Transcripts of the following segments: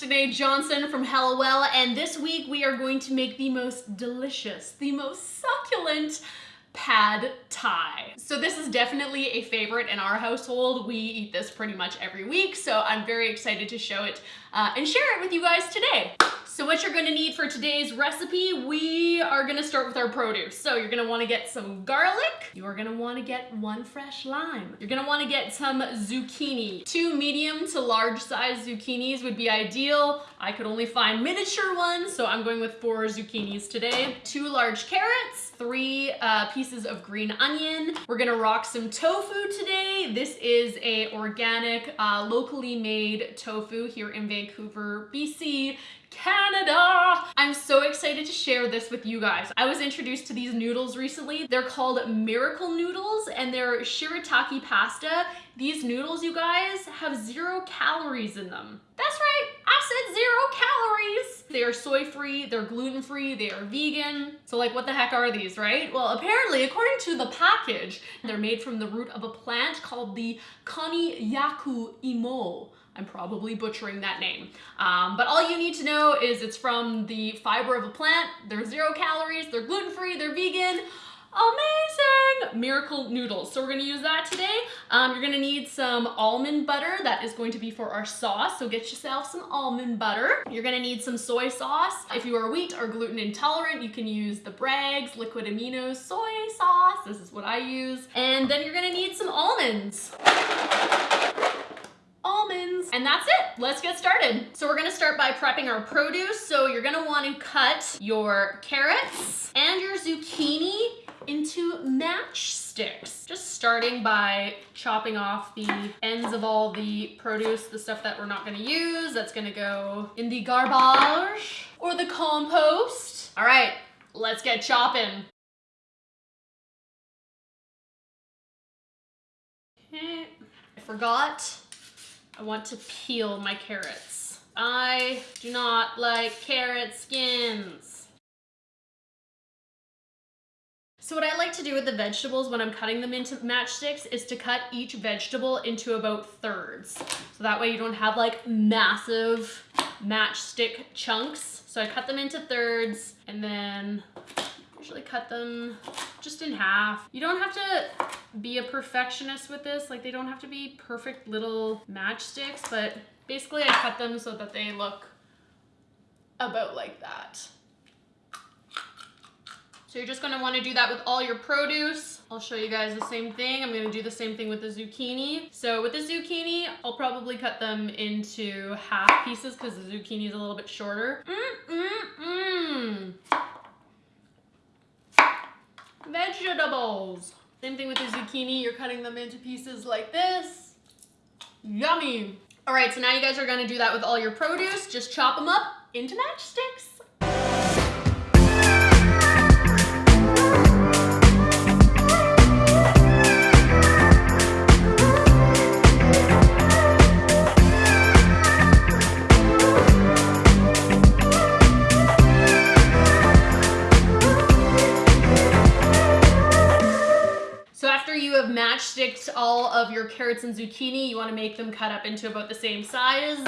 Danae Johnson from Hellowell, and this week we are going to make the most delicious, the most succulent pad thai. So this is definitely a favorite in our household. We eat this pretty much every week, so I'm very excited to show it uh, and share it with you guys today. So what you're gonna need for today's recipe, we are gonna start with our produce. So you're gonna wanna get some garlic. You're gonna wanna get one fresh lime. You're gonna wanna get some zucchini. Two medium to large size zucchinis would be ideal. I could only find miniature ones, so I'm going with four zucchinis today. Two large carrots, three uh, pieces of green onion. We're gonna rock some tofu today. This is a organic, uh, locally made tofu here in Vancouver, BC. Canada! I'm so excited to share this with you guys. I was introduced to these noodles recently. They're called Miracle Noodles and they're shirataki pasta. These noodles, you guys, have zero calories in them. That's right, said zero calories. They are soy-free, they're gluten-free, they are vegan. So like what the heck are these, right? Well, apparently, according to the package, they're made from the root of a plant called the Konnyaku imo. I'm probably butchering that name. Um, but all you need to know is it's from the fiber of a plant. They're zero calories, they're gluten-free, they're vegan. Amazing! Miracle noodles. So we're gonna use that today. Um, you're gonna need some almond butter. That is going to be for our sauce. So get yourself some almond butter. You're gonna need some soy sauce. If you are wheat or gluten intolerant, you can use the Bragg's Liquid Aminos soy sauce. This is what I use. And then you're gonna need some almonds And that's it, let's get started. So we're gonna start by prepping our produce. So you're gonna wanna cut your carrots and your zucchini into matchsticks. Just starting by chopping off the ends of all the produce, the stuff that we're not gonna use, that's gonna go in the garbage or the compost. All right, let's get chopping. I forgot I want to peel my carrots. I do not like carrot skins. So what I like to do with the vegetables when I'm cutting them into matchsticks is to cut each vegetable into about thirds. So that way you don't have like massive matchstick chunks. So I cut them into thirds and then cut them just in half. You don't have to be a perfectionist with this. Like they don't have to be perfect little matchsticks, but basically I cut them so that they look about like that. So you're just gonna wanna do that with all your produce. I'll show you guys the same thing. I'm gonna do the same thing with the zucchini. So with the zucchini, I'll probably cut them into half pieces because the zucchini is a little bit shorter. Mm, mm, mm. Vegetables. Same thing with the zucchini. You're cutting them into pieces like this. Yummy. All right, so now you guys are gonna do that with all your produce. Just chop them up into matchsticks. Matchsticked all of your carrots and zucchini. You wanna make them cut up into about the same sizes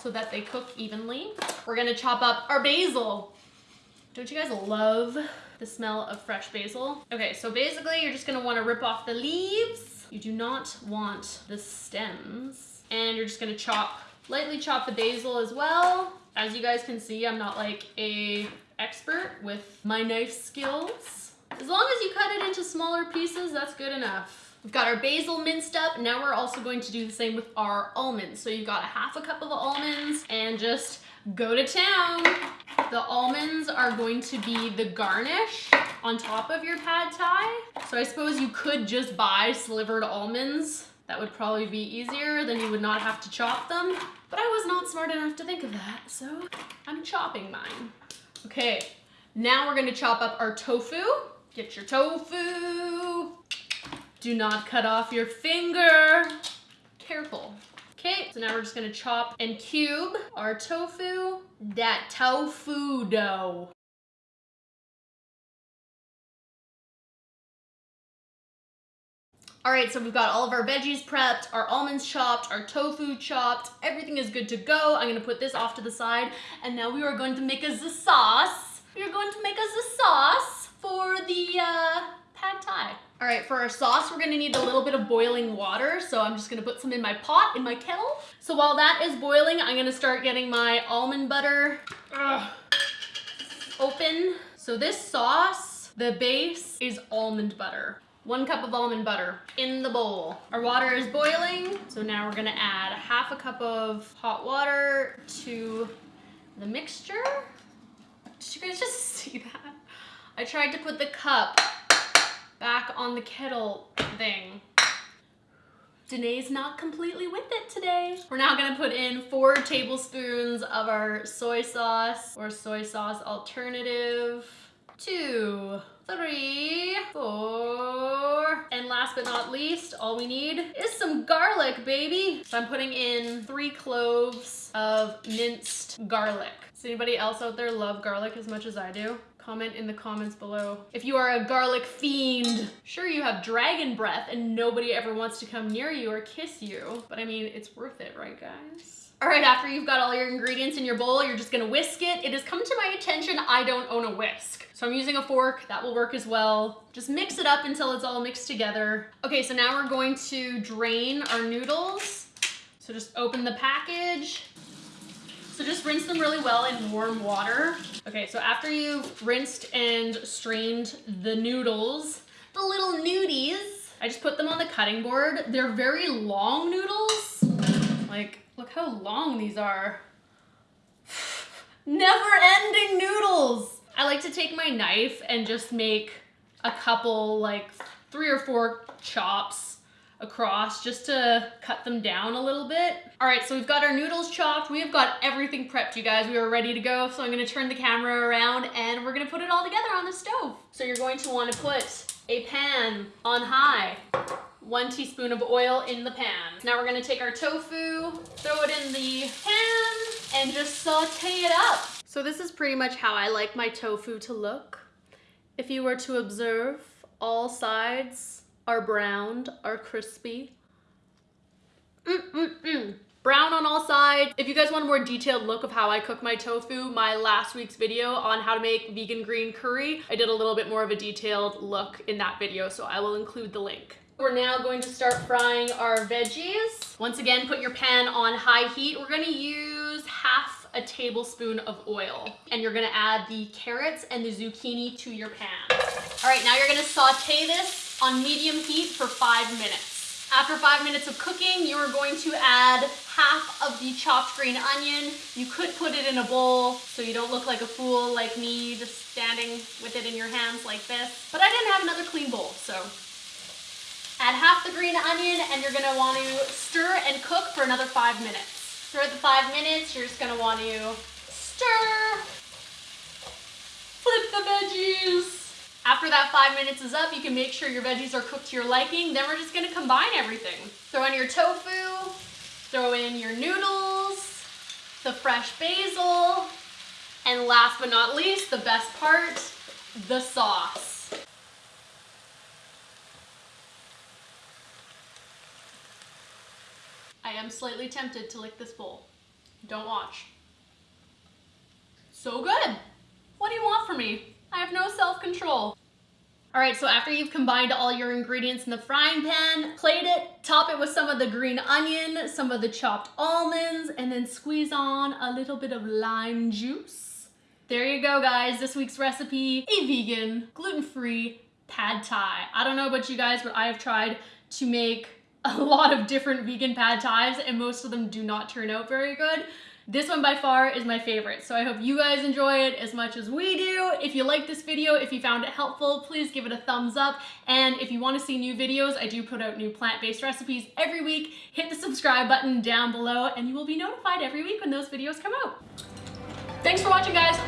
so that they cook evenly. We're gonna chop up our basil. Don't you guys love the smell of fresh basil? Okay, so basically you're just gonna wanna rip off the leaves. You do not want the stems. And you're just gonna chop, lightly chop the basil as well. As you guys can see, I'm not like a expert with my knife skills. As long as you cut it into smaller pieces, that's good enough. We've got our basil minced up. Now we're also going to do the same with our almonds. So you've got a half a cup of almonds and just go to town. The almonds are going to be the garnish on top of your pad thai. So I suppose you could just buy slivered almonds. That would probably be easier, then you would not have to chop them. But I was not smart enough to think of that, so I'm chopping mine. Okay, now we're gonna chop up our tofu. Get your tofu. Do not cut off your finger. Careful. Okay, so now we're just gonna chop and cube our tofu. That tofu dough. All right, so we've got all of our veggies prepped, our almonds chopped, our tofu chopped. Everything is good to go. I'm gonna put this off to the side. And now we are going to make us a sauce. We are going to make us a sauce for the uh, pad thai. All right, for our sauce, we're gonna need a little bit of boiling water. So I'm just gonna put some in my pot, in my kettle. So while that is boiling, I'm gonna start getting my almond butter ugh, open. So this sauce, the base is almond butter. One cup of almond butter in the bowl. Our water is boiling, so now we're gonna add half a cup of hot water to the mixture. Did you guys just see that? I tried to put the cup back on the kettle thing. Danae's not completely with it today. We're now gonna put in four tablespoons of our soy sauce or soy sauce alternative. Two, three, four. And last but not least, all we need is some garlic, baby. So I'm putting in three cloves of minced garlic. Does anybody else out there love garlic as much as I do? Comment in the comments below. If you are a garlic fiend, sure you have dragon breath and nobody ever wants to come near you or kiss you. But I mean, it's worth it, right guys? All right, after you've got all your ingredients in your bowl, you're just gonna whisk it. It has come to my attention I don't own a whisk. So I'm using a fork, that will work as well. Just mix it up until it's all mixed together. Okay, so now we're going to drain our noodles. So just open the package. So just rinse them really well in warm water. Okay, so after you've rinsed and strained the noodles, the little nudies, I just put them on the cutting board. They're very long noodles. Like Look how long these are. Never ending noodles. I like to take my knife and just make a couple, like three or four chops across just to cut them down a little bit. All right, so we've got our noodles chopped. We have got everything prepped, you guys. We are ready to go. So I'm gonna turn the camera around and we're gonna put it all together on the stove. So you're going to wanna put a pan on high one teaspoon of oil in the pan. Now we're gonna take our tofu, throw it in the pan, and just saute it up. So this is pretty much how I like my tofu to look. If you were to observe, all sides are browned, are crispy. Mm -mm -mm. Brown on all sides. If you guys want a more detailed look of how I cook my tofu, my last week's video on how to make vegan green curry, I did a little bit more of a detailed look in that video, so I will include the link. We're now going to start frying our veggies. Once again, put your pan on high heat. We're gonna use half a tablespoon of oil. And you're gonna add the carrots and the zucchini to your pan. All right, now you're gonna saute this on medium heat for five minutes. After five minutes of cooking, you are going to add half of the chopped green onion. You could put it in a bowl so you don't look like a fool like me just standing with it in your hands like this. But I didn't have another clean bowl, so Add half the green onion and you're gonna want to stir and cook for another five minutes. Throughout the five minutes, you're just gonna want to stir, flip the veggies. After that five minutes is up, you can make sure your veggies are cooked to your liking. Then we're just gonna combine everything. Throw in your tofu, throw in your noodles, the fresh basil, and last but not least, the best part, the sauce. I am slightly tempted to lick this bowl. Don't watch. So good. What do you want from me? I have no self-control. All right, so after you've combined all your ingredients in the frying pan, plate it, top it with some of the green onion, some of the chopped almonds, and then squeeze on a little bit of lime juice. There you go, guys. This week's recipe, a vegan, gluten-free pad thai. I don't know about you guys, but I have tried to make a lot of different vegan pad thais and most of them do not turn out very good. This one by far is my favorite, so I hope you guys enjoy it as much as we do. If you like this video, if you found it helpful, please give it a thumbs up. And if you wanna see new videos, I do put out new plant-based recipes every week. Hit the subscribe button down below and you will be notified every week when those videos come out. Thanks for watching, guys.